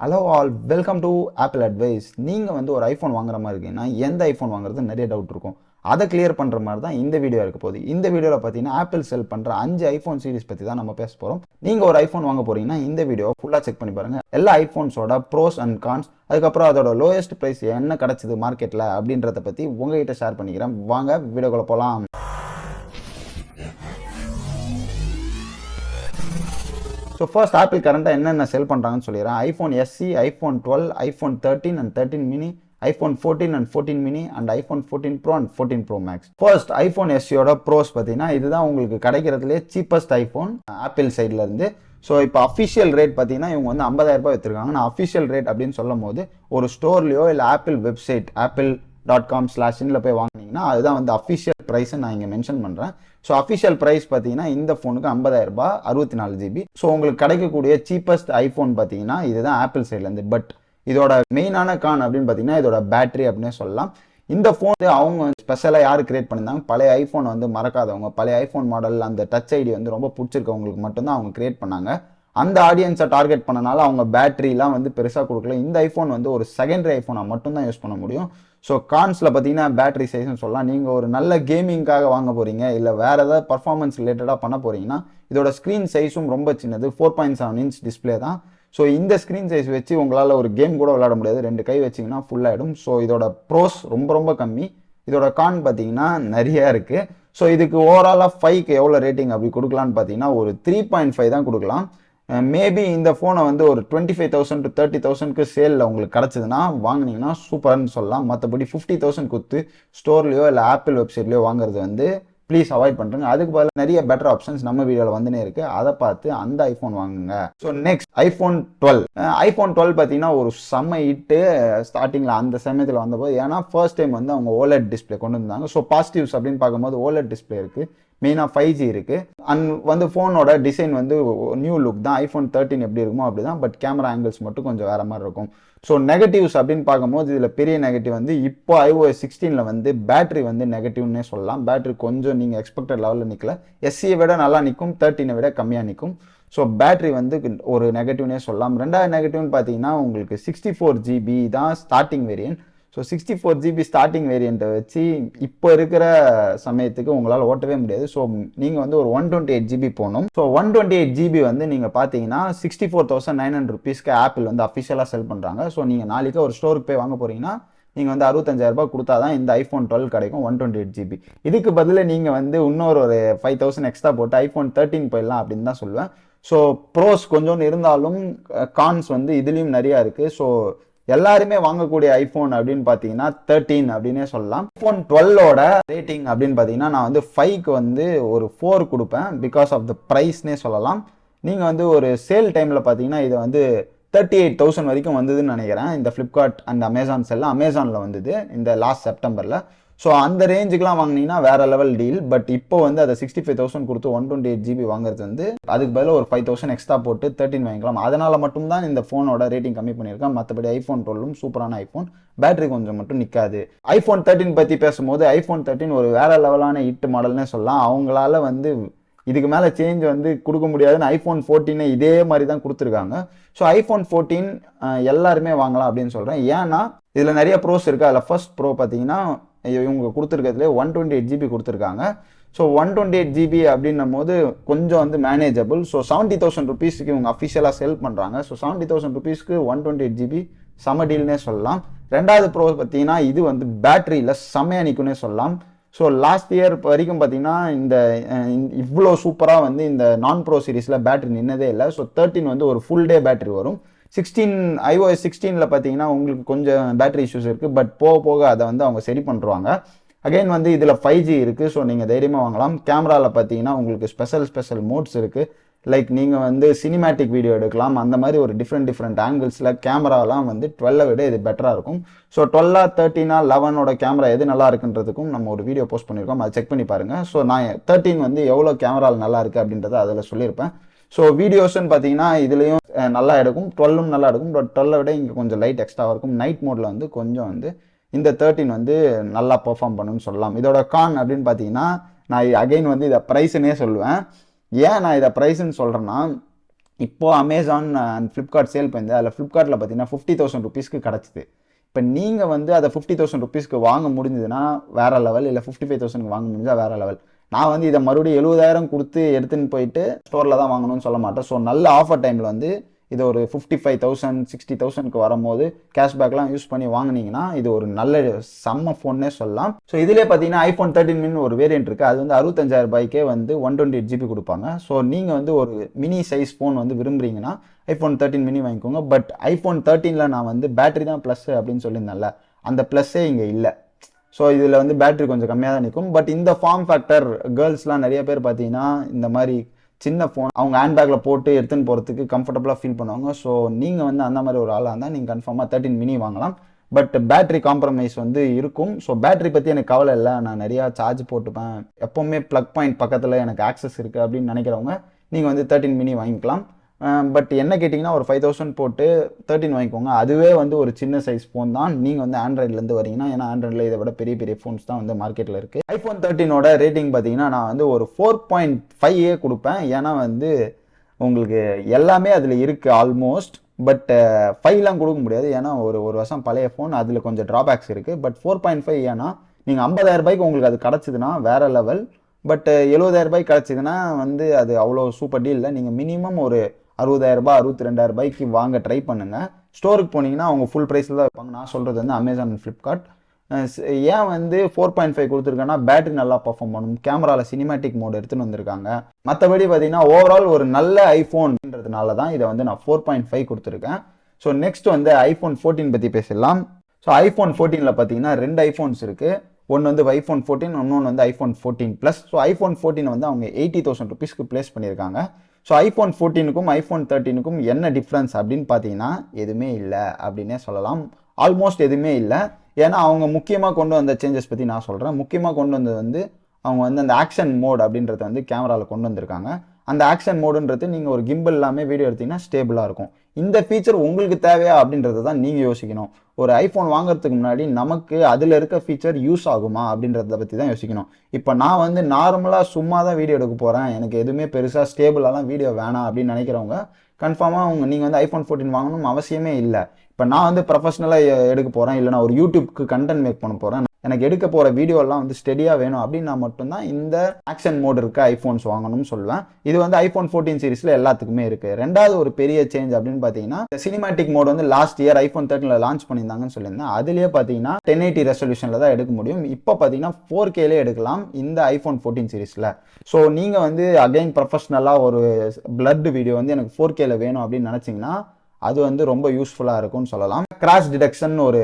Hello all welcome to Apple advice நீங்கள் வந்து ஒரு ஐஃபோன் வாங்குற மாதிரி இருக்கீங்கன்னா எந்த ஐஃபோன் வாங்குறது நிறைய டவுட் இருக்கும். அதை கிளியர் பண்ணுற மாதிரி தான் இந்த வீடியோ இருக்க போகுது. இந்த வீடியோவில் பார்த்தீங்கன்னா ஆப்பிள் செல் பண்ணுற அஞ்சு ஐஃபோன் சீரிஸ் பற்றி தான் நம்ம பேச போகிறோம் நீங்கள் ஒரு ஐஃபோன் வாங்க போகிறீங்கன்னா இந்த வீடியோ ஃபுல்லாக செக் பண்ணி பாருங்கள் எல்லா ஐஃபோன்ஸோட ப்ரோஸ் அண்ட் கான்ஸ் அதுக்கப்புறம் அதோட லோயஸ்ட் ப்ரைஸ் என்ன கிடச்சிது மார்க்கெட்டில் அப்படின்றத பற்றி உங்ககிட்ட ஷேர் பண்ணிக்கிறேன். வாங்க வீடியோக்குள்ளே போகலாம் ஸோ ஃபர்ஸ்ட் ஆப்பிள் கரண்ட்டாக என்னென்ன செல் பண்ணுறாங்கன்னு சொல்லிடுறேன். IPhone S E iPhone twelve iPhone thirteen and thirteen mini iPhone fourteen and fourteen mini and iPhone fourteen pro and fourteen pro max first iPhone எஸ்சியோட pros பார்த்தீங்கன்னா இதுதான் உங்களுக்கு கிடைக்கிறதுலே சீப்பஸ்ட் ஐஃபோன் ஆப்பிள் சைட்லேருந்து இருந்து. ஸோ இப்போ official rate பார்த்தீங்கன்னா இவங்க வந்து ஐம்பதாயிரம் ரூபாய் வச்சிருக்காங்க நான் அஃபிஷியல் ரேட் அப்படின்னு சொல்லும் போது ஒரு ஸ்டோர்லையோ இல்லை Apple website Apple dot com ஸ்லாஷின்ல போய் வாங்கினீங்கன்னா அதுதான் வந்து அஃபிஷியல் ப்ரைஸை நான் இங்கே மென்ஷன் பண்ணுறேன் ஸோ அஃபிஷியல் ப்ரைஸ் பார்த்தீங்கன்னா இந்த ஃபோனுக்கு ஐம்பதாயிரம் ரூபாய் அறுபத்தி நாலு ஜிபி ஸோ உங்களுக்கு கிடைக்கக்கூடிய சீப்பஸ்ட் ஐஃபோன் பார்த்தீங்கன்னா இதுதான் ஆப்பிள் சைட்லேருந்து பட் இதோட மெயினான கான் அப்படின்னு பார்த்தீங்கன்னா இதோட பேட்டரி அப்படின்னே சொல்லலாம். இந்த ஃபோன் அவங்க ஸ்பெஷலாக யார் கிரியேட் பண்ணியிருந்தாங்க? பழைய ஐஃபோன் வந்து மறக்காதவங்க. பழைய ஐஃபோன் மாடல் அந்த டச் ஐடி வந்து ரொம்ப பிடிச்சிருக்கவங்களுக்கு மட்டும்தான் அவங்க கிரியேட் பண்ணாங்க. அந்த ஆடியன்ஸை டார்கெட் பண்ணனால அவங்க பேட்டரிலாம் வந்து பெருசாக கொடுக்கல. இந்த ஐஃபோன் வந்து ஒரு செகண்டரி ஐஃபோனை மட்டும்தான் யூஸ் பண்ண முடியும். ஸோ கான்ஸில் பார்த்தீங்கன்னா பேட்டரி சைஸ்னு சொல்லலாம். நீங்கள் ஒரு நல்ல கேமிங்காக வாங்க போகிறீங்க இல்லை வேறு ஏதாவது பர்ஃபார்மன்ஸ் ரிலேட்டடாக பண்ண போகிறீங்கன்னா இதோட ஸ்க்ரீன் சைஸும் ரொம்ப சின்னது four point seven inch display தான். ஸோ இந்த ஸ்க்ரீன் சைஸ் வச்சு உங்களால் ஒரு கேம் கூட விளையாட முடியாது. ரெண்டு கை வச்சிங்கன்னா ஃபுல்லாகிடும் ஸோ இதோட ப்ரோஸ் ரொம்ப ரொம்ப கம்மி. இதோட கான் பார்த்தீங்கன்னா நிறையா இருக்குது ஸோ இதுக்கு ஓவராலாக ஃபைவ்க்கு எவ்வளோ ரேட்டிங் அப்படி கொடுக்கலான்னு பார்த்தீங்கன்னா ஒரு த்ரீ பாயிண்ட் ஃபைவ் தான் கொடுக்கலாம். Uh, மேபி இந்த ஃபோனை வந்து ஒரு twenty five thousand to thirty தௌசண்ட்க்கு சேலில் உங்களுக்கு கிடச்சிதுன்னா வாங்கினீங்கன்னா சூப்பர்னு சொல்லலாம். மற்றபடி ஃபிஃப்டி தௌசண்ட் கொடுத்து ஸ்டோர்லையோ இல்லை ஆப்பிள் வெப்சைட்லையோ வாங்குறது வந்து ப்ளீஸ் அவாய்ட் பண்ணுறேங்க அதுக்கு பதில் நிறைய பெட்டர் ஆப்ஷன்ஸ் நம்ம வீடியோவில் வந்துனே இருக்கு. அதை பார்த்து அந்த ஐஃபோன் வாங்குங்க. So next iPhone twelve iPhone twelve பார்த்தீங்கன்னா ஒரு செம்ம இட்டு ஸ்டார்டிங்கில் uh, அந்த சமயத்தில் வந்தபோது. ஏன்னா ஃபர்ஸ்ட் டைம் வந்து அவங்க ஓலட் டிஸ்பிளே கொண்டு வந்தாங்க. ஸோ பாசிட்டிவ்ஸ் அப்படின்னு பார்க்கும்போது ஓலட் டிஸ்பிளே இருக்குது மெயினாக ஃபைவ் ஜி இருக்குது அண்ட் வந்து ஃபோனோட டிசைன் வந்து நியூ லுக் தான். ஐஃபோன் தேர்ட்டின் எப்படி இருக்குமோ அப்படி தான் பட் கேமரா ஆங்கிள்ஸ் மட்டும் கொஞ்சம் வேறு மாதிரி இருக்கும். ஸோ நெகட்டிவ்ஸ் அப்படின்னு பார்க்கும்போது இதில் பெரிய நெகட்டிவ் வந்து இப்போ ஐஓஎஸ் சிக்ஸ்டீனில் வந்து பேட்டரி வந்து நெகட்டிவ்னே சொல்லலாம். பேட்டரி கொஞ்சம் நீங்கள் எக்ஸ்பெக்டட் லெவலில் நிற்கல எஸ்சியை விட நல்லா நிற்கும் தேர்ட்டினை விட கம்மியாக நிற்கும் ஸோ பேட்டரி வந்து ஒரு நெகட்டிவ்னே சொல்லலாம். ரெண்டாவது நெகட்டிவ்னு பார்த்தீங்கன்னா உங்களுக்கு சிக்ஸ்டி ஃபோர் ஜிபி தான் starting variant so sixty four G B starting வேரியண்ட்டை வச்சு இப்போ இருக்கிற சமயத்துக்கு உங்களால் ஓட்டவே முடியாது. ஸோ நீங்கள் வந்து ஒரு one twenty eight G B போகணும். So one twenty eight G B வந்து நீங்கள் பார்த்தீங்கன்னா sixty four thousand nine hundred ருபீஸ்க்கு ஆப்பிள் வந்து அஃபிஷியலாக செல் பண்ணுறாங்க ஸோ நீங்கள் நாளைக்கு ஒரு ஸ்டோருக்கு போய் வாங்க போகிறீங்கன்னா நீங்கள் வந்து அறுபத்தஞ்சாயிரரூபா கொடுத்தா தான் இந்த ஐஃபோன் டுவெல் கிடைக்கும் one twenty eight G B இதுக்கு பதில் நீங்கள் வந்து இன்னொரு ஒரு ஃபைவ் தௌசண்ட் எக்ஸ்ட்ரா போட்டு ஐஃபோன் தேர்ட்டின் போயிடலாம் அப்படின்னு தான் சொல்லுவேன். ஸோ ப்ரோஸ் கொஞ்சோண்டு இருந்தாலும் கான்ஸ் வந்து இதுலேயும் நிறையா இருக்குது ஸோ எல்லாருமே வாங்கக்கூடிய ஐஃபோன் அப்படின்னு பார்த்தீங்கன்னா தேர்ட்டீன் அப்படின்னே சொல்லலாம். ஐஃபோன் டுவெல்லோட ரேட்டிங் அப்படின்னு பார்த்தீங்கன்னா நான் வந்து ஃபைவ்க்கு வந்து ஒரு ஃபோர் கொடுப்பேன் பிகாஸ் ஆஃப் த ப்ரைஸ்னே சொல்லலாம். நீங்கள் வந்து ஒரு சேல் டைமில் பார்த்தீங்கன்னா இதை வந்து தேர்ட்டி எயிட் தௌசண்ட் வரைக்கும் வந்ததுன்னு நினைக்கிறேன். இந்த ஃப்ளிப்கார்ட் அண்ட் அமேசான் செல்லாம் அமேசானில் வந்தது இந்த லாஸ்ட் செப்டம்பரில் ஸோ அந்த ரேஞ்சுக்குலாம் வாங்கினீங்கன்னா வேற லெவல் டீல் பட் இப்போ வந்து அதை சிக்ஸ்டி ஃபைவ் தௌசண்ட் கொடுத்து one twenty eight G B வாங்குறது வந்து அதுக்கு பதிலாக ஒரு ஃபைவ் தௌசண்ட் எக்ஸ்ட்ரா போட்டு தேர்ட்டின் வாங்கிக்கலாம். அதனால் மட்டும்தான் இந்த ஃபோனோட ரேட்டிங் கம்மி பண்ணியிருக்கேன் மற்றபடி ஐஃபோன் டுவெல்லும் சூப்பரான ஐஃபோன் பேட்டரி கொஞ்சம் மட்டும் நிற்காது ஐஃபோன் தேர்ட்டின் பற்றி பேசும்போது ஐஃபோன் தேர்ட்டின் ஒரு வேற லெவலான இட்டு மாடல்னே சொல்லலாம். அவங்களால வந்து இதுக்கு மேலே சேஞ்ச் வந்து கொடுக்க முடியாதுன்னு ஐஃபோன் ஃபோர்டீனை இதே மாதிரி தான் கொடுத்துருக்காங்க ஸோ ஐஃபோன் ஃபோர்டீன் எல்லாருமே வாங்கலாம் அப்படின்னு சொல்கிறேன் ஏன்னா இதில் நிறைய ப்ரோஸ் இருக்குது அதில் ஃபர்ஸ்ட் ப்ரோ பார்த்தீங்கன்னா இவங்க கொடுத்துருக்கிறதுலே one twenty eight G B கொடுத்துருக்காங்க. So one twenty eight G B அப்படின்னும் போது கொஞ்சம் வந்து மேனேஜபிள் ஸோ செவன்ட்டி தௌசண்ட் ருபீஸ்க்கு இவங்க அஃபிஷியலாக செல் பண்ணுறாங்க ஸோ செவன்ட்டி தௌசண்ட் ருபீஸ்க்கு one twenty eight G B செம டீல்னே சொல்லலாம். ரெண்டாவது ப்ரோ பார்த்தீங்கன்னா இது வந்து பேட்டரியில் செம்மையாக நிற்கும்னே சொல்லலாம். ஸோ லாஸ்ட் இயர் வரைக்கும் பார்த்தீங்கன்னா இந்த இவ்வளோ சூப்பராக வந்து இந்த நான் ப்ரோ சீரீஸில் பேட்டரி நின்னதே இல்லை. ஸோ தேர்ட்டின் வந்து ஒரு ஃபுல் டே பேட்டரி வரும். சிக்ஸ்டீன் ஐஓஎஸ் சிக்ஸ்டீனில் பார்த்தீங்கன்னா உங்களுக்கு கொஞ்சம் பேட்டரி இஷ்யூஸ் இருக்குது பட் போக போக அதை வந்து அவங்க சரி பண்ணுறாங்க அகைன் வந்து இதில் ஃபைவ் ஜி இருக்குது ஸோ நீங்கள் தைரியமாக வாங்கலாம். கேமராவில் பார்த்தீங்கன்னா உங்களுக்கு ஸ்பெஷல் ஸ்பெஷல் மோட்ஸ் இருக்குது லைக் நீங்கள் வந்து சினிமேட்டிக் வீடியோ எடுக்கலாம். அந்த மாதிரி ஒரு டிஃப்ரெண்ட் டிஃப்ரெண்ட் ஆங்கிள்ஸில் கேமராலாம் வந்து டுவெல்லை விட இது பெட்டராக இருக்கும். ஸோ டுவெல்லா தேர்ட்டினா லெவனோட கேமரா எது நல்லா இருக்குன்றதுக்கும் நம்ம ஒரு வீடியோ போஸ்ட் பண்ணியிருக்கோம் அதை செக் பண்ணி பாருங்கள் ஸோ நான் தேர்ட்டின் வந்து எவ்வளோ கேமராவில் நல்லா இருக்குது அப்படின்றத அதில் சொல்லியிருப்பேன். ஸோ வீடியோஸ்ன்னு பார்த்தீங்கன்னா இதுலேயும் நல்லா எடுக்கும். டுவெல்லும் நல்லா எடுக்கும். பட் டுவெல்லை விட இங்கே கொஞ்சம் லைட் எக்ஸ்ட்ரா இருக்கும். நைட் மோடில் வந்து கொஞ்சம் வந்து இந்த தேர்ட்டின் வந்து நல்லா பெர்ஃபார்ம் பண்ணுன்னு சொல்லலாம். இதோட கான் அப்படின்னு பார்த்தீங்கன்னா நான் அகைன் வந்து இதை ப்ரைஸுன்னே சொல்லுவேன். ஏன் நான் இதை ப்ரைஸுன்னு சொல்கிறேன்னா இப்போ அமேசான் அண்ட் ஃப்ளிப்கார்ட் சேல் பண்ணி அதில் ஃப்ளிப்கார்ட்டில் பார்த்தீங்கன்னா ஃபிஃப்டி தௌசண்ட் ருபீஸ்க்கு கிடச்சிது. இப்போ நீங்கள் வந்து அதை ஃபிஃப்டி தௌசண்ட் ருபீஸ்க்கு வாங்க முடிஞ்சதுன்னா வேறு லெவல் இல்லை ஃபிஃப்டி ஃபைவ் தௌசண்ட்க்கு வாங்க முடிஞ்சால் வேறு லெவல் நான் வந்து இதை மறுபடியும் எழுபதாயிரம் கொடுத்து எடுத்துன்னு போயிட்டு ஸ்டோரில் தான் வாங்கணும்னு சொல்ல மாட்டேன். ஸோ நல்ல ஆஃபர் டைமில் வந்து இது ஒரு ஃபிஃப்டி ஃபைவ் தௌசண்ட் சிக்ஸ்டி தௌசண்ட்க்கு வரும்போது கேஷ்பேக்லாம் யூஸ் பண்ணி வாங்கினீங்கன்னா இது ஒரு நல்ல செம்ம ஃபோன்னே சொல்லலாம். ஸோ இதுலேயே பார்த்தீங்கன்னா ஐஃபோன் தேர்ட்டின் மின் ஒரு வேரியன்ட் இருக்குது அது வந்து அறுபத்தஞ்சாயிரம் ரூபாய்க்கே வந்து one twenty eight G B கொடுப்பாங்க. ஸோ நீங்கள் வந்து ஒரு மினி சைஸ் ஃபோன் வந்து விரும்புறீங்கன்னா ஐஃபோன் தேர்ட்டின் மினி வாங்கிக்கோங்க. பட் ஐஃபோன் தேர்ட்டீனில் நான் வந்து பேட்டரி தான் ப்ளஸ் அப்படின்னு சொல்லியிருந்தேன்ல அந்த ப்ளஸ்ஸே இங்கே இல்லை. ஸோ இதில் வந்து பேட்ரி கொஞ்சம் கம்மியாக தான் நிற்கும் பட் இந்த ஃபார்ம் ஃபேக்டர் கேர்ள்ஸ்லாம் நிறைய பேர் பார்த்தீங்கன்னா இந்த மாதிரி சின்ன ஃபோன் அவங்க ஹேண்ட்பேக்கில் போட்டு எடுத்துன்னு போகிறதுக்கு கம்ஃபர்டபுளாக ஃபீல் பண்ணுவாங்க. ஸோ நீங்கள் வந்து அந்த மாதிரி ஒரு ஆளாக இருந்தால் நீங்கள் கன்ஃபார்மாக தேர்ட்டின் மினி வாங்கலாம். பட் பேட்ரி காம்ப்ரமைஸ் வந்து இருக்கும். ஸோ பேட்டரி பற்றி எனக்கு கவலை இல்லை. நான் நிறையா சார்ஜ் போட்டுப்பேன். எப்போவுமே ப்ளக் பாயிண்ட் பக்கத்தில் எனக்கு ஆக்சஸ் இருக்குது அப்படின்னு நினைக்கிறவங்க நீங்கள் வந்து தேர்ட்டின் மினி வாங்கிக்கலாம். பட் என்ன கேட்டிங்கன்னா ஒரு ஃபைவ் தௌசண்ட் போட்டு தேர்ட்டின் வாங்கிக்கோங்க. அதுவே வந்து ஒரு சின்ன சைஸ் ஃபோன் தான். நீங்கள் வந்து ஆண்ட்ராய்ட்லேருந்து வரீங்கன்னா ஏன்னா ஆண்ட்ராய்டில் இதை விட பெரிய பெரிய ஃபோன்ஸ் தான் வந்து மார்க்கெட்டில் இருக்குது ஐஃபோன் தேர்ட்டினோட ரேட்டிங் பார்த்தீங்கன்னா நான் வந்து ஒரு ஃபோர் பாயிண்ட் ஃபைவ் கொடுப்பேன். ஏன்னா வந்து உங்களுக்கு எல்லாமே அதில் இருக்குது ஆல்மோஸ்ட் பட் ஃபைவ்லாம் கொடுக்க முடியாது. ஏன்னா ஒரு ஒரு வருஷம் பழைய ஃபோன் அதில் கொஞ்சம் ட்ராபேக்ஸ் இருக்குது பட் ஃபோர் பாயிண்ட் ஃபைவ் ஏன்னா நீங்கள் ஐம்பதாயிரம் ரூபாய்க்கு உங்களுக்கு அது கிடச்சிதுன்னா வேற லெவல் பட் எழுபதாயிரம் ரூபாய் கிடச்சிதுன்னா வந்து அது அவ்வளோ சூப்பர் டீல் இல்லை. நீங்கள் மினிமம் ஒரு அறுபதாயிரரூபா அறுபத்தி ரெண்டாயிரம் ரூபாய்க்கு வாங்க ட்ரை பண்ணுங்கள் ஸ்டோருக்கு போனீங்கன்னா அவங்க ஃபுல் ப்ரைஸில் தான் வைப்பாங்க நான் சொல்கிறது வந்து அமேசான் ஃப்ளிப்கார்ட் ஏன் வந்து ஃபோர் பாயிண்ட் ஃபைவ் கொடுத்துருக்கேன்னா பேட்டரி நல்லா பர்ஃபார்ம் பண்ணும். கேமராவில் சினிமேட்டிக் மோட் எடுத்துன்னு வந்திருக்காங்க. மற்றபடி பார்த்தீங்கன்னா ஓவரால் ஒரு நல்ல ஐஃபோன்ன்றதுனால தான் இதை வந்து நான் ஃபோர் பாயிண்ட் ஃபைவ் கொடுத்துருக்கேன். ஸோ நெக்ஸ்ட் வந்து ஐஃபோன் ஃபோர்டீன் பற்றி பேசிடலாம். ஸோ ஐஃபோன் ஃபோர்டீனில் பார்த்தீங்கன்னா ரெண்டு ஐஃபோன்ஸ் இருக்குது ஒன்று வந்து ஐஃபோன் ஃபோர்டீன் இன்னொன்று வந்து iPhone fourteen plus so iPhone fourteen வந்து அவங்க எயிட்டி தௌசண்ட் ருபீஸ்க்கு ப்ளேஸ் பண்ணியிருக்காங்க. ஸோ ஐஃபோன் ஃபோர்டீனுக்கும் ஐஃபோன் தேர்ட்டீனுக்கும் என்ன டிஃப்ரென்ஸ் அப்படின்னு பார்த்தீங்கன்னா எதுவுமே இல்லை அப்படின்னே சொல்லலாம். ஆல்மோஸ்ட் எதுவுமே இல்லை. ஏன்னா அவங்க முக்கியமாக கொண்டு வந்த சேஞ்சஸ் பற்றி நான் சொல்கிறேன் முக்கியமாக கொண்டு வந்தது வந்து அவங்க வந்து அந்த ஆக்ஷன் மோட் அப்படின்றத வந்து கேமராவில் கொண்டு வந்திருக்காங்க. அந்த ஆக்ஷன் மோடுன்றது நீங்கள் ஒரு கிம்பிள் எல்லாமே வீடியோ எடுத்தீங்கன்னா ஸ்டேபிளாக இருக்கும். இந்த ஃபீச்சர் உங்களுக்கு தேவையா அப்படின்றத தான் நீங்கள் யோசிக்கணும். ஒரு ஐஃபோன் வாங்குறதுக்கு முன்னாடி நமக்கு அதில் இருக்க ஃபீச்சர் யூஸ் ஆகுமா அப்படின்றத பற்றி தான் யோசிக்கணும். இப்போ நான் வந்து நார்மலாக சும்மா தான் வீடியோ எடுக்க போகிறேன் எனக்கு எதுவுமே பெருசாக ஸ்டேபிளாலாம் வீடியோ வேணாம் அப்படின்னு நினைக்கிறவங்க கன்ஃபார்மாக அவங்க நீங்கள் வந்து ஐஃபோன் ஃபோர்டீன் வாங்கணும் அவசியமே இல்லை. இப்போ நான் வந்து ப்ரொஃபஷனலாக எடுக்க போகிறேன் இல்லை நான் ஒரு யூடியூப்க்கு கண்டென்ட் மேக் பண்ண போகிறேன் எனக்கு எடுக்க போகிற வீடியோலாம் வந்து ஸ்டெடியாக வேணும் அப்படின்னா மட்டும்தான் இந்த ஆக்ஷன் மோட் இருக்க ஐஃபோன்ஸ் வாங்கணும்னு சொல்லுவேன். இது வந்து ஐஃபோன் ஃபோர்டீன் சீரிஸில் எல்லாத்துக்குமே இருக்குது ரெண்டாவது ஒரு பெரிய சேஞ்ச் அப்படின்னு பார்த்தீங்கன்னா சினிமேட்டிக் மோட் வந்து லாஸ்ட் இயர் ஐஃபோன் தேர்ட்டில் லான்ச் பண்ணியிருந்தாங்கன்னு சொல்லியிருந்தேன். அதுலேயே பார்த்தீங்கன்னா டென் எயிட்டி ரெசல்யூஷனில் தான் எடுக்க முடியும். இப்போ பார்த்தீங்கன்னா ஃபோர் கேலே எடுக்கலாம் இந்த ஐஃபோன் ஃபோர்டீன் சீரிஸில் ஸோ நீங்கள் வந்து அகைன் ப்ரொஃபஷ்னலாக ஒரு பிளட் வீடியோ வந்து எனக்கு ஃபோர் கேல வேணும் அப்படின்னு நினச்சிங்கன்னா அது வந்து ரொம்ப யூஸ்ஃபுல்லாக இருக்கும்னு சொல்லலாம். கிராஷ் டிடெக்ஷன் ஒரு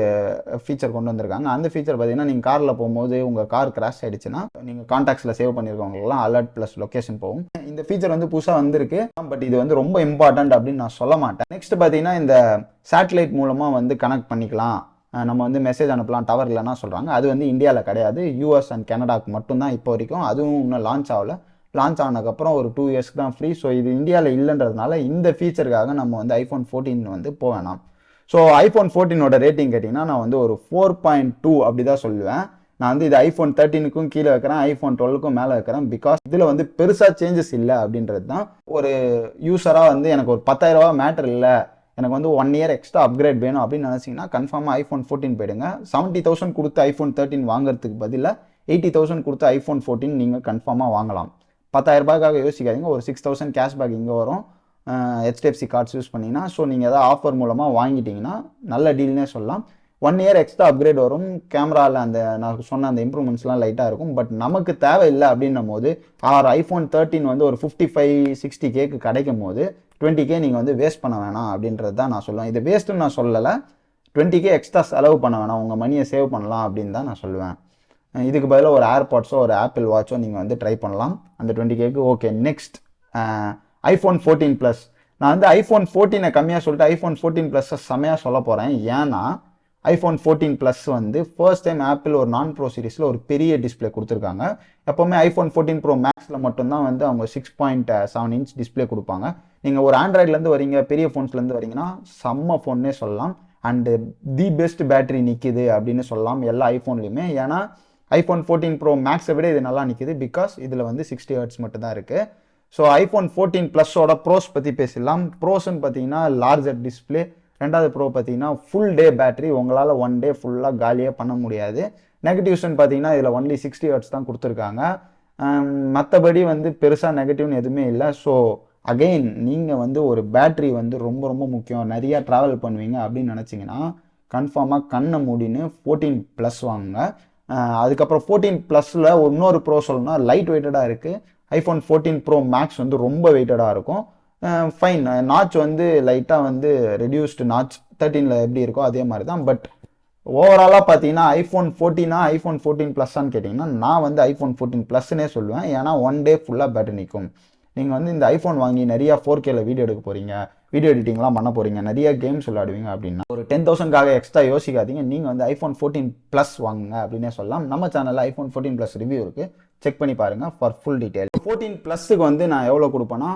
ஃபீச்சர் கொண்டு வந்திருக்காங்க. அந்த ஃபீச்சர் பார்த்தீங்கன்னா நீங்கள் காரில் போகும்போது உங்கள் கார் கிராஷ் ஆகிடுச்சுன்னா நீங்கள் காண்டாக்ட்ஸில் சேவ் பண்ணியிருக்கவங்களுக்குலாம் அலர்ட் ப்ளஸ் லொக்கேஷன் போகும். இந்த ஃபீச்சர் வந்து புதுசாக வந்திருக்கு. பட் இது வந்து ரொம்ப இம்பார்ட்டன்ட் அப்படின்னு நான் சொல்ல மாட்டேன். நெக்ஸ்ட் பார்த்தீங்கன்னா இந்த சேட்டலைட் மூலமாக வந்து கனெக்ட் பண்ணிக்கலாம். நம்ம வந்து மெசேஜ் அனுப்பலாம். டவர் இல்லைன்னா சொல்கிறாங்க அது வந்து இந்தியாவில் கிடையாது. யூஎஸ் அண்ட் கனடாக்கு மட்டும்தான் இப்போ வரைக்கும். அதுவும் இன்னும் லான்ச் ஆகல. லான்ச் ஆனதுக்கப்புறம் ஒரு டூ இயர்ஸ்க்கு தான் ஃப்ரீ ஸோ இது இந்தியாவில் இல்லைன்றதுனால இந்த ஃபீச்சருக்காக நம்ம வந்து ஐஃபோன் ஃபோர்டீன் வந்து போக வேணாம். ஸோ ஐஃபோன் ஃபோர்டீனோட ரேட்டிங் கேட்டிங்கன்னா நான் வந்து ஒரு ஃபோர் பாயிண்ட் டூ அப்படி தான் சொல்லுவேன். நான் வந்து இது ஐஃபோன் தேர்ட்டீனுக்கும் கீழே வைக்கிறேன் ஐஃபோன் டுவெல்க்கும் மேலே வைக்கிறேன். பிகாஸ் இதில் வந்து பெருசாக சேஞ்சஸ் இல்லை அப்படின்றது தான் ஒரு யூஸராக வந்து எனக்கு ஒரு பத்தாயிரரூபா மேட்டர் இல்லை. எனக்கு வந்து ஒன் இயர் எக்ஸ்ட்ரா அப்கிரேட் வேணும் அப்படின்னு நினச்சிங்கன்னா கன்ஃபார்மாக ஐஃபோன் ஃபோர்டீன் போயிடுங்க. செவன்ட்டி தௌசண்ட் கொடுத்து ஐஃபோன் தேர்ட்டின் வாங்குறதுக்கு பதிலாக எயிட்டி தௌசண்ட் கொடுத்து ஐஃபோன் ஃபோர்டீன் நீங்கள் கன்ஃபார்மாக வாங்கலாம். பத்தாயிரம் ரூபாய்க்காக யோசிக்காதீங்க. ஒரு சிக்ஸ் தௌசண்ட் கேஷ்பேக் இங்கே வரும். ஹெச்டிஎஃப்சி கார்ட்ஸ் யூஸ் பண்ணிங்கன்னா ஸோ நீங்கள் எதாவது ஆஃபர் மூலமாக வாங்கிட்டீங்கன்னா நல்ல டீல்னே சொல்லலாம். ஒன் இயர் எக்ஸ்ட்ரா அப்கிரேட் வரும். கேமராவில் அந்த நான் சொன்ன அந்த இம்ப்ரூவ்மெண்ட்ஸ்லாம் லைட்டாக இருக்கும். பட் நமக்கு தேவையில்லை அப்படின்னும் போது ஆர் ஐஃபோன் தேர்ட்டின் வந்து ஒரு ஃபிஃப்டி ஃபைவ் சிக்ஸ்டி கேக்கு கிடைக்கும் போது டுவெண்ட்டி கே நீங்கள் வந்து வேஸ்ட் பண்ண வேணாம் அப்படின்றது தான் நான் சொல்லுவேன். இது வேஸ்ட்டுன்னு நான் சொல்லலை. டுவெண்ட்டி கே எக்ஸ்ட்ரா செலவு பண்ண வேணாம். உங்கள் மணியை சேவ் பண்ணலாம் அப்படின்னு தான் நான் சொல்லுவேன். இதுக்கு பதிலாக ஒரு ஏர்பாட்ஸோ ஒரு ஆப்பிள் வாட்சோ நீங்கள் வந்து ட்ரை பண்ணலாம். அந்த டுவெண்ட்டி கேக்கு okay next iPhone fourteen plus நான் வந்து ஐஃபோன் ஃபோர்டீனை கம்மியாக சொல்லிட்டு ஐஃபோன் ஃபோர்டீன் ப்ளஸ்ஸை செம்மையாக சொல்ல போகிறேன் ஏன்னா ஐஃபோன் ஃபோர்டீன் ப்ளஸ் வந்து ஃபர்ஸ்ட் டைம் ஆப்பிள் ஒரு நான் ப்ரோ சீரிஸில் ஒரு பெரிய டிஸ்பிளே கொடுத்துருக்காங்க. எப்போவுமே ஐஃபோன் ஃபோர்டீன் ப்ரோ மேக்ஸில் மட்டும்தான் வந்து அவங்க six point seven inch display கொடுப்பாங்க. நீங்கள் ஒரு ஆண்ட்ராய்ட்லேருந்து வரீங்க பெரிய ஃபோன்ஸ்லேருந்து வரீங்கன்னா செம்ம ஃபோன்னே சொல்லலாம். அண்டு தி பெஸ்ட் பேட்டரி நிற்கிது அப்படின்னு சொல்லலாம் எல்லா ஐஃபோன்லேயுமே ஏன்னா ஐஃபோன் ஃபோர்டீன் ப்ரோ மேக்ஸை விட இது நல்லா நிற்கிது பிகாஸ் இதில் வந்து சிக்ஸ்டி ஹர்ட்ஸ் மட்டும்தான் இருக்குது ஸோ ஐஃபோன் ஃபோர்டீன் ப்ளஸ்ஸோட ப்ரோஸ் பற்றி பேசிடலாம். ப்ரோஸ்ன்னு பார்த்தீங்கன்னா லார்ஜர் டிஸ்பிளே ரெண்டாவது ப்ரோ பார்த்தீங்கன்னா ஃபுல் டே பேட்டரி உங்களால் ஒன் டே ஃபுல்லாக காலியாக பண்ண முடியாது. நெகட்டிவ்ஸ்ன்னு பார்த்தீங்கன்னா இதில் ஒன்லி சிக்ஸ்டி ஹர்ட்ஸ் தான் கொடுத்துருக்காங்க. மற்றபடி வந்து பெருசாக நெகட்டிவ்னு எதுவுமே இல்லை. ஸோ அகெயின் நீங்கள் வந்து ஒரு பேட்ரி வந்து ரொம்ப ரொம்ப முக்கியம். நிறையா ட்ராவல் பண்ணுவீங்க அப்படின்னு நினச்சிங்கன்னா கன்ஃபார்மாக கண்ணை மூடின்னு ஃபோர்டீன் ப்ளஸ் வாங்குங்க. அதுக்கப்புறம் ஃபோர்டீன் ப்ளஸில் இன்னொரு ப்ரோ சொல்லணும்னா லைட் வெயிட்டடாக இருக்குது ஐஃபோன் ஃபோர்டீன் ப்ரோ மேக்ஸ் வந்து ரொம்ப வெயிட்டடாக இருக்கும். ஃபைன் நாச் வந்து லைட்டாக வந்து ரெடியூஸ்டு நாச் தேர்ட்டீனில் எப்படி இருக்கோ அதே மாதிரி தான். பட் ஓவராலாக பார்த்தீங்கன்னா ஐஃபோன் ஃபோர்டீனா ஐஃபோன் ஃபோர்டீன் ப்ளஸ்ஸான்னு கேட்டிங்கன்னா நான் வந்து ஐஃபோன் ஃபோர்டீன் ப்ளஸ்னே சொல்லுவேன். ஏன்னா ஒன் டே ஃபுல்லாக பேட்டரி நிற்கும் நீங்கள் வந்து இந்த ஐஃபோன் வாங்கி நிறையா ஃபோர் கேல வீடியோ எடுக்க போகிறீங்க வீடியோ எடிட்டிங்லாம் பண்ண போகிறீங்க நிறைய கேம்ஸ் விளையாடுவீங்க அப்படின்னா. ஒரு டென் தௌசண்ட்காக எக்ஸ்ட்ரா யோசிக்காதீங்க. நீங்கள் வந்து ஐஃபோன் ஃபோர்டீன் ப்ளஸ் வாங்குங்க அப்படின்னே சொல்லலாம். நம்ம சேனலில் ஐஃபோன் ஃபோர்டீன் ப்ளஸ் ரிவ்யூ இருக்குது செக் பண்ணி பாருங்கள் ஃபார் ஃபுல் டீட்டெயில் ஃபோர்டீன் ப்ளஸுக்கு வந்து நான் எவ்வளோ கொடுப்பேன்னா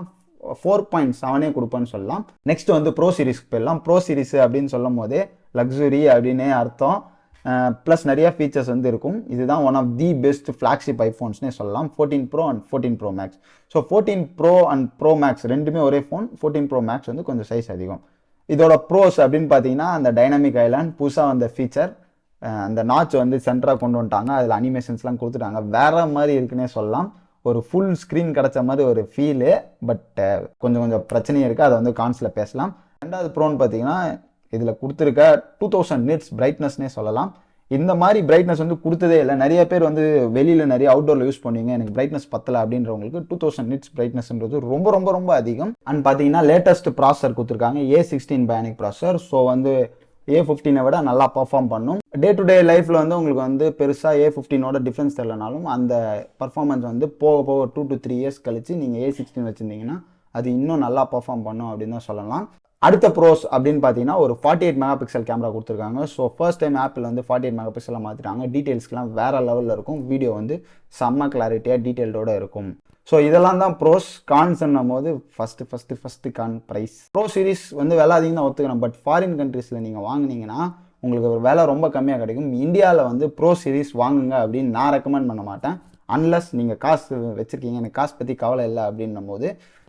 ஃபோர் பாயிண்ட் செவனே கொடுப்பேன்னு சொல்லலாம். நெக்ஸ்ட் வந்து ப்ரோ சீரிஸ்க்கு போயிடலாம் ப்ரோ சீரிஸ் அப்படின்னு சொல்லும் போதே லக்ஸுரி அப்படின்னே அர்த்தம். ப்ளஸ் நிறைய ஃபீச்சர்ஸ் வந்து இருக்கும். இதுதான் one of the best flagship ஐஃபோன்ஸ்னே சொல்லலாம். Fourteen pro and fourteen pro max so fourteen pro and pro max ரெண்டுமே ஒரே ஃபோன் ஃபோர்டீன் ப்ரோ மேக்ஸ் வந்து கொஞ்சம் சைஸ் அதிகம். இதோட ப்ரோஸ் அப்படின்னு பார்த்தீங்கன்னா அந்த டைனமிக் ஐலாண்ட் புதுசாக வந்த ஃபீச்சர் அந்த நாச் வந்து சென்டராக கொண்டு வந்துட்டாங்க. அதில் அனிமேஷன்ஸ்லாம் கொடுத்துட்டாங்க. வேற மாதிரி இருக்குன்னே சொல்லலாம். ஒரு ஃபுல் ஸ்க்ரீன் கிடைச்ச மாதிரி ஒரு ஃபீலு பட் கொஞ்சம் கொஞ்சம் பிரச்சனையும் இருக்குது அதை வந்து கான்ஸில் பேசலாம். ரெண்டாவது ப்ரோன்னு பார்த்தீங்கன்னா இதில் கொடுத்துருக்க டூ தௌசண்ட் நிட்ஸ் பிரைட்னஸ்னே சொல்லலாம். இந்த மாதிரி பிரைட்னஸ் வந்து கொடுத்ததே இல்லை. நிறைய பேர் வந்து வெளியில் நிறைய அவுட்டோரில் யூஸ் பண்ணுவீங்க எனக்கு பிரைட்னஸ் பத்தலை அப்படின்றவங்களுக்கு டூ தௌசண்ட் நிட்ஸ் பிரைட்னஸ்ன்றது ரொம்ப ரொம்ப ரொம்ப அதிகம். அண்ட் பார்த்தீங்கன்னா லேட்டஸ்ட் ப்ராசர் கொடுத்துருக்காங்க. A sixteen bionic processor so வந்து ஏ ஃபிஃப்டீனை விட நல்லா பர்ஃபார்ம் பண்ணும். டே டு டே லைஃப்பில் வந்து உங்களுக்கு வந்து பெருசாக ஏ ஃபிஃப்டீனோட டிஃப்ரென்ஸ் தெரியலனாலும் அந்த பர்ஃபார்மன்ஸ் வந்து போக போக டூ டு த்ரீ இயர்ஸ் கழிச்சு நீங்கள் ஏ சிக்ஸ்டீன் வச்சுருந்தீங்கன்னா அது இன்னும் நல்லா பர்ஃபார்ம் பண்ணும் அப்படின்னு தான் சொல்லலாம். அடுத்த ப்ரோஸ் அப்படின்னு பார்த்தீங்கன்னா ஒரு forty eight megapixel camera கொடுத்துருக்காங்க. ஸோ ஃபர்ஸ்ட் டைம் ஆப்பிள் வந்து ஃபார்ட்டி எயிட் மெகா பிக்சலாக மாற்றிட்டாங்க டீட்டெயில்ஸ்க்குலாம் வேறு லெவலில் இருக்கும். வீடியோ வந்து செம்ம கிளாரிட்டியாக டீட்டெயில்டோடு இருக்கும். ஸோ இதெல்லாம் தான் ப்ரோஸ் கான்ஸ்ன்னும் போது first first first con price pro series வந்து விலை அதிகம் தான் ஒத்துக்கிறேன் பட் ஃபாரின் கண்ட்ரீஸில் நீங்கள் வாங்குனீங்கன்னா உங்களுக்கு ஒரு விலை ரொம்ப கம்மியாக கிடைக்கும். இந்தியாவில் வந்து ப்ரோ சீரிஸ் வாங்குங்க அப்படின்னு நான் ரெக்கமெண்ட் பண்ண மாட்டேன். அன்லஸ் நீங்கள் காசு வச்சுருக்கீங்க. எனக்கு காசு பற்றி கவலை இல்லை அப்படின்னும் போது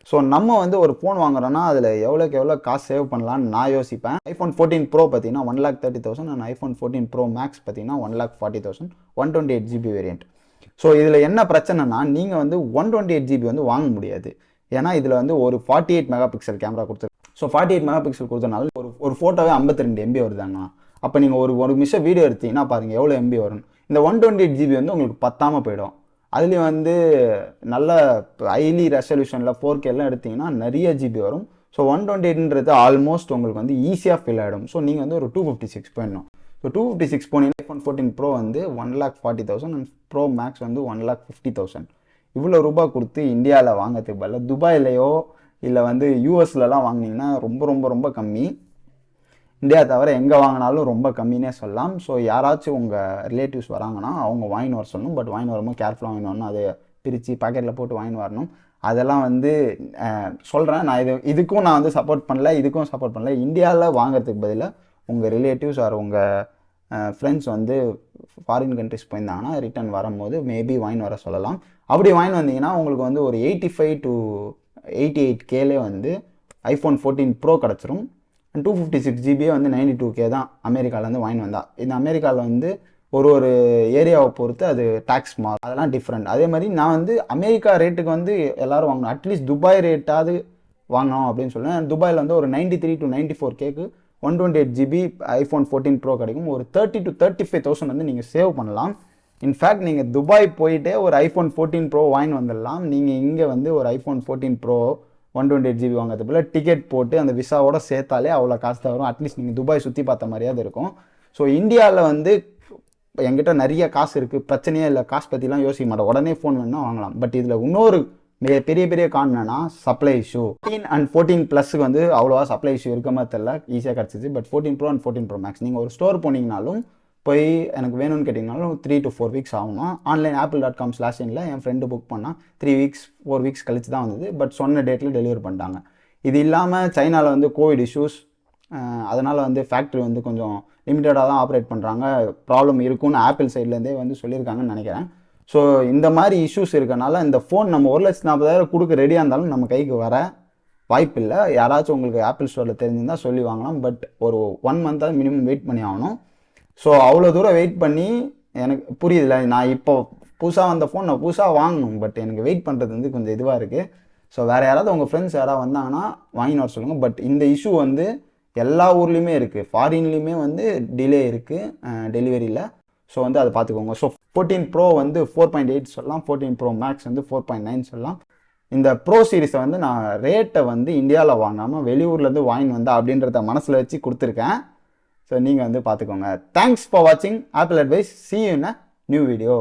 ஸோ நம்ம வந்து ஒரு ஃபோன் வாங்குறோன்னா அதில் எவ்வளோக்கு எவ்வளோ காசு சேவ் பண்ணலான்னு நான் யோசிப்பேன். ஐஃபோன் ஃபோர்டீன் ப்ரோ பார்த்தீங்கன்னா one lakh thirty thousand and iPhone fourteen pro max பார்த்தீங்கன்னா one lakh forty thousand one twenty eight GB variant so இதில் என்ன பிரச்சனைனா நீங்கள் வந்து ஒன் டுவெண்ட்டி எயிட் ஜிபி வந்து வாங்க முடியாது. ஏன்னா இதில் வந்து ஒரு forty eight megapixel camera கொடுத்துரு so forty eight megapixel கொடுத்தனால ஒரு ஒரு ஃபோட்டோவே ஐம்பத்தி ரெண்டு எம்பி வருதாங்கண்ணா அப்போ நீங்கள் ஒரு ஒரு நிமிஷம் வீடியோ எடுத்தீங்கன்னா பாருங்கள் எவ்வளோ எம்பி வரும். இந்த ஒன் டுவெண்ட்டி எயிட் ஜிபி வந்து உங்களுக்கு பத்தாமல் போயிடும். அதுலேயும் வந்து நல்ல ஹைலி ரெசல்யூஷனில் ஃபோர் கேலாம் எடுத்தீங்கன்னா நிறைய ஜிபி வரும். ஸோ ஒன் டுவெண்ட்டி எயிட்ன்றது ஆல்மோஸ்ட் உங்களுக்கு வந்து ஈஸியாக ஃபில் ஆகிடும் ஸோ நீங்கள் வந்து ஒரு டூ ஃபிஃப்டி சிக்ஸ் போயிடணும். ஸோ டூ ஃபிஃப்டி சிக்ஸ் போனீங்கன்னா ஐஃபோன் ஃபோர்டீன் ப்ரோ வந்து one lakh forty thousand and pro max வந்து ஒன் லேக் ஃபிஃப்டி தௌசண்ட் இவ்வளோ ரூபாய் கொடுத்து இந்தியாவில் வாங்கிறதுக்கு பதிலாக துபாயிலையோ இல்லை வந்து யூஎஸ்லலாம் வாங்கினீங்கன்னா ரொம்ப ரொம்ப ரொம்ப கம்மி. இந்தியா தவிர எங்கே வாங்கினாலும் ரொம்ப கம்மினே சொல்லலாம். ஸோ யாராச்சும் உங்கள் ரிலேட்டிவ்ஸ் வராங்கன்னா அவங்க வாங்கின்னு வர சொல்லணும். பட் வாங்கின்னு வரும்போது கேர்ஃபுல்லாக வாங்கின்னு வரணும். அதை பிரித்து பாக்கெட்டில் போட்டு வாங்கின்னு வரணும். அதெல்லாம் வந்து சொல்கிறேன் நான் இது இதுக்கும் நான் வந்து சப்போர்ட் பண்ணல இதுக்கும் சப்போர்ட் பண்ணல. இந்தியாவில் வாங்குறதுக்கு பதிலாக உங்கள் ரிலேட்டிவ்ஸ் ஆர் உங்கள் ஃப்ரெண்ட்ஸ் வந்து ஃபாரின் கண்ட்ரிஸ் போயிருந்தாங்கன்னா ரிட்டர்ன் வரும்போது மேபி வாங்கி வர சொல்லலாம். அப்படி வாங்கி வந்தீங்கன்னா உங்களுக்கு வந்து ஒரு eighty five to eighty eight Cayley வந்து ஐஃபோன் ஃபோர்டீன் ப்ரோ கிடச்சிரும். டூ ஃபிஃப்டி சிக்ஸ் ஜிபியே வந்து நைன்டி டூ கே தான் அமெரிக்காவிலேருந்து வாங்கி வந்தா. இந்த அமெரிக்காவில் வந்து ஒரு ஒரு ஏரியாவை பொறுத்து அது டேக்ஸ் மாறும். அதெல்லாம் டிஃப்ரெண்ட் அதே மாதிரி நான் வந்து அமெரிக்கா ரேட்டுக்கு வந்து எல்லோரும் வாங்கணும். அட்லீஸ்ட் துபாய் ரேட்டாவது வாங்கணும் அப்படின்னு சொல்லுவேன். துபாயில் வந்து ஒரு ninety three to ninety four cake one twenty eight GB iPhone fourteen pro கிடைக்கும். ஒரு thirty to thirty five thousand வந்து நீங்கள் சேவ் பண்ணலாம். இன்ஃபேக்ட் நீங்கள் துபாய் போயிட்டே ஒரு ஐஃபோன் ஃபோர்டீன் ப்ரோ வாங்கி வந்துடலாம். நீங்கள் இங்கே வந்து ஒரு iPhone fourteen pro one twenty eight GB வாங்கிறது போல் டிக்கெட் போட்டு அந்த விசாவோட சேர்த்தாலே அவ்வளோ காசு தான் வரும். அட்லீஸ்ட் நீங்கள் துபாய் சுற்றி பார்த்த மாதிரியாவது இருக்கும். ஸோ இந்தியாவில் வந்து என்கிட்ட நிறைய காசு இருக்குது பிரச்சனையே இல்லை. காசு பற்றிலாம் யோசிக்க மாட்டேன். உடனே ஃபோன் வேணால் வாங்கலாம். பட் இதில் இன்னொரு மிக பெரிய பெரிய கான் என்னன்னா supply issue fourteen and fourteen ப்ளஸ்க்கு வந்து அவ்வளோவா சப்ளை இஷ்யூ இருக்க மாதிரி தெரியல. ஈஸியாக கிடச்சிச்சு but fourteen pro and fourteen pro max நீங்கள் ஒரு ஸ்டோர் போனீங்கனாலும் போய் எனக்கு வேணும்னு கேட்டிங்கனாலும் த்ரீ டு ஃபோர் வீக்ஸ் ஆகணும். Online Apple dot com slash இனில் என் ஃப்ரெண்டு புக் பண்ணால் த்ரீ வீக்ஸ் ஃபோர் வீக்ஸ் கழிச்சு தான் வந்தது. பட் சொன்ன டேட்டில் டெலிவரி பண்ணிட்டாங்க. இது இல்லாமல் சைனாவில் வந்து கோவிட் இஷ்யூஸ் அதனால் வந்து ஃபேக்ட்ரி வந்து கொஞ்சம் லிமிட்டடாக தான் ஆப்ரேட் பண்ணுறாங்க ப்ராப்ளம் இருக்கும்னு ஆப்பிள் சைட்லேருந்தே வந்து சொல்லியிருக்காங்கன்னு நினைக்கிறேன். ஸோ இந்த மாதிரி இஷ்யூஸ் இருக்கனால இந்த ஃபோன் நம்ம ஒரு லட்சத்து நாற்பதாயிரம் கொடுக்க ரெடியாக இருந்தாலும் நம்ம கைக்கு வர வாய்ப்பில்லை யாராச்சும் உங்களுக்கு ஆப்பிள் ஸ்டோரில் தெரிஞ்சிருந்தால் சொல்லி வாங்கலாம். பட் ஒரு ஒன் மந்த்தாக மினிமம் வெயிட் பண்ணி ஆகணும். ஸோ அவ்வளோ தூரம் வெயிட் பண்ணி எனக்கு புரியுதுல நான் இப்போ புதுசாக வந்த ஃபோன் நான் புதுசாக வாங்கணும் பட் எனக்கு வெயிட் பண்ணுறது வந்து கொஞ்சம் இதுவாக இருக்குது ஸோ வேறு யாராவது உங்கள் ஃப்ரெண்ட்ஸ் யாராவது வந்தாங்கன்னா வாங்கின்னு வர சொல்லுங்கள் பட் இந்த இஷ்யூ வந்து எல்லா ஊர்லேயுமே இருக்குது ஃபாரின்லேயுமே வந்து டிலே இருக்குது டெலிவரியில் ஸோ வந்து அதை பார்த்துக்கோங்க. ஸோ ஃபோர்டீன் ப்ரோ வந்து ஃபோர் பாயிண்ட் எயிட் சொல்லலாம். ஃபோர்டீன் ப்ரோ மேக்ஸ் வந்து ஃபோர் பாயிண்ட் நைன் சொல்லலாம். இந்த ப்ரோ சீரிஸை வந்து நான் ரேட்டை வந்து இந்தியாவில் வாங்காமல் வெளியூர்லேருந்து வாங்கின்னு வந்தேன் அப்படின்றத மனசில் வச்சு கொடுத்துருக்கேன். ஸோ நீங்கள் வந்து பார்த்துக்கோங்க. தேங்க்ஸ் ஃபார் வாட்சிங் Apple advice see in a new video